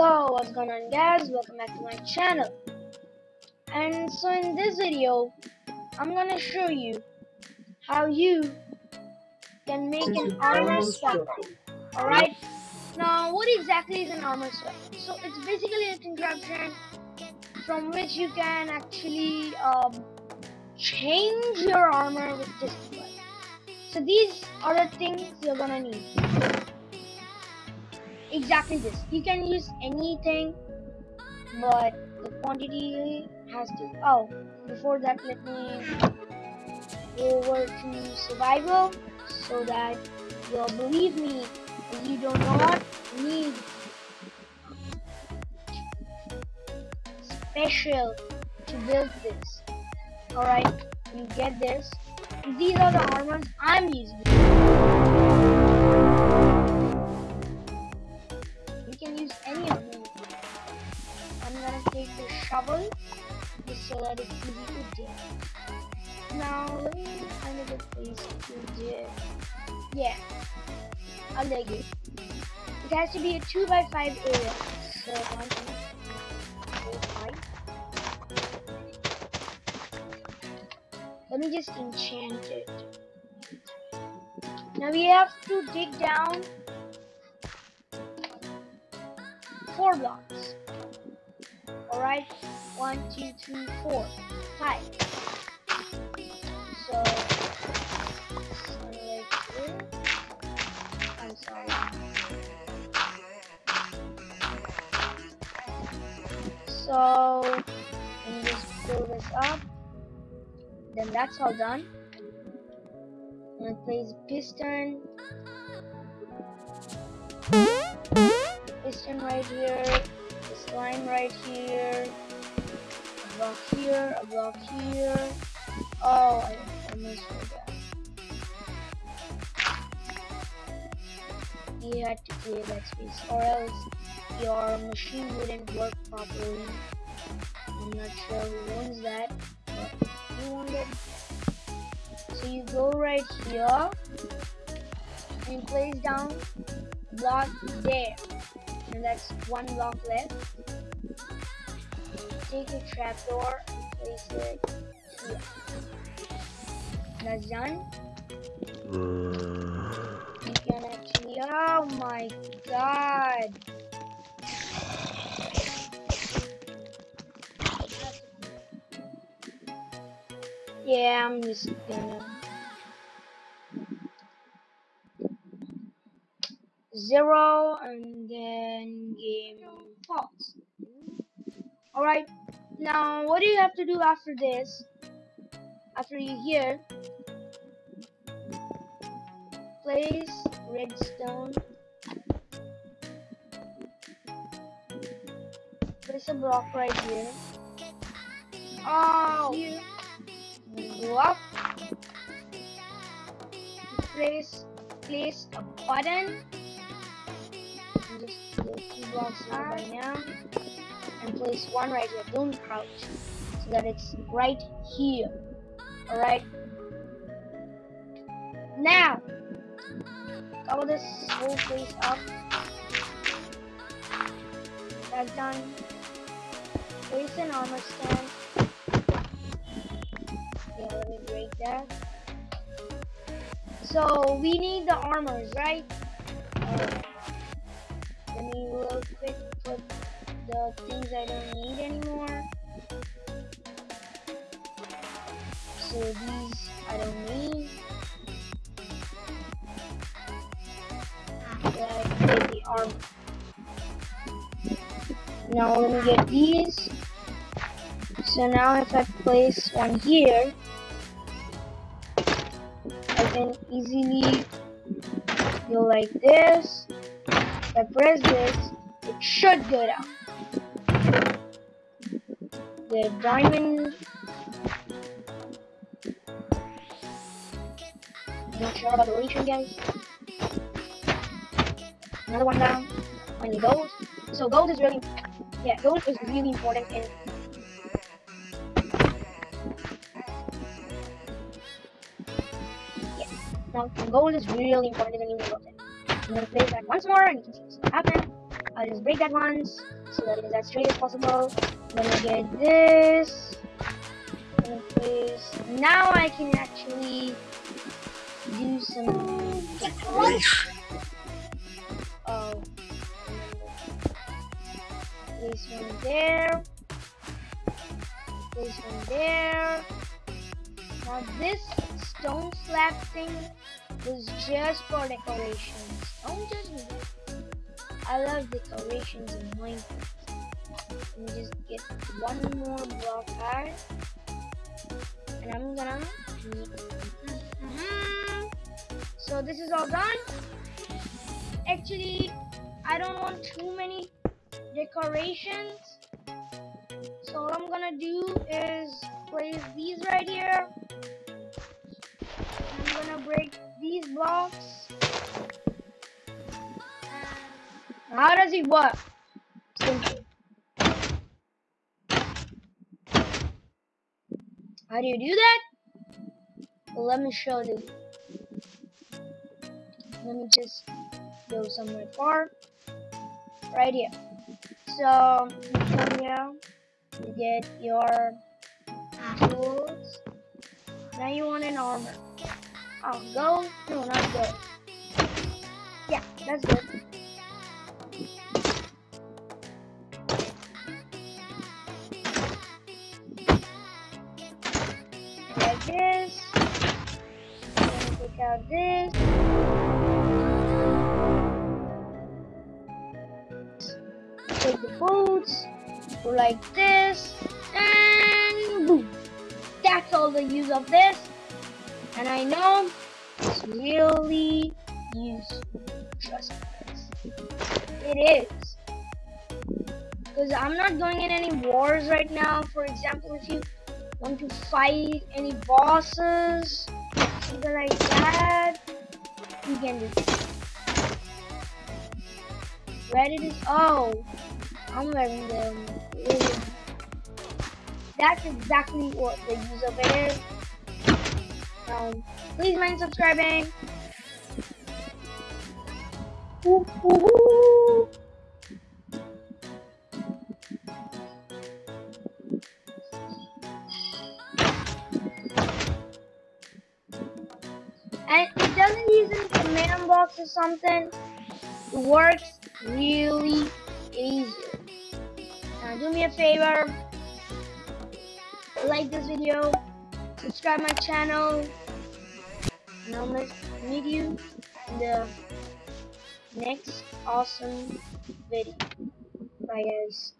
So what's going on guys? Welcome back to my channel. And so in this video I'm gonna show you how you can make an armor swap alright? Now what exactly is an armor swap so it's basically a contraption from which you can actually um, change your armor with this device so these are the things you're gonna need exactly this. You can use anything but the quantity has to. Oh before that let me go over to survival so that you'll believe me and you do not need special to build this. Alright you get this. These are the armors I'm using Yeah, I'll dig it. It has to be a 2 by 5 area. So one, two, four, five. Let me just enchant it. Now we have to dig down four blocks. Alright, one, two, three, four, five. So, sorry. So, let me just fill this up. Then that's all done. I'm gonna place piston piston right here, this line right here, a block here, a block here. Oh, I almost forgot. You had to clear that space, or else your machine wouldn't work properly. I'm not sure who owns that, but you it. So you go right here and place down block there and that's one block left. Take a trapdoor and place it here. That's done. Uh, Oh my god. Yeah, I'm just gonna zero and then game false. Alright, now what do you have to do after this? After you hear, place redstone, place a block right here. Oh, go up, place place a button Just two blocks right now and place one right here. Don't crouch so that it's right here. Alright. Now cover this whole place up. That's done. Place an armor stand. Yeah, let me break that. So we need the armors, right? Uh, let me real quick put the things I don't need anymore. So these I don't need. Armor. Now let me get these. So now if I place one here, I can easily go like this if I press this, it should go down. The diamond... Not sure about the relation, guys. Another one down. On the gold. So gold is really... Yeah, gold is really important in... Yeah. Now, gold is really important in the I'm gonna place that once more and you can see what's happen. I'll just break that once so that it is as straight as possible. Then I get this. Place. Now I can actually do some Place one there. this one there. Now this stone slab thing was just for decorations. Don't judge me. I love decorations in Minecraft. Let me just get one more block out. And I'm gonna mm -hmm. So this is all done. Actually, I don't want too many decorations. So all I'm gonna do is place these right here I'm gonna break these blocks. How does it work? How do you do that? Well, let me show you. Let me just go somewhere far. Right here. So, you come here, you get your tools. Now you want an armor. Oh, go? No, not go. Yeah, that's good. Like this. take out this. Like this. And boom. That's all the use of this. And I know it's really useful. Trust me. It is. Because I'm not going in any wars right now. For example, if you want to fight any bosses, something like that, you can do it. Where did it? Oh, I'm wearing them. That's exactly what the use of it is. Um, please mind subscribing. Ooh, ooh, ooh. And it doesn't use any command blocks or something. It works really easy. Do me a favor, like this video, subscribe my channel, and I'll meet you in the next awesome video. Bye guys.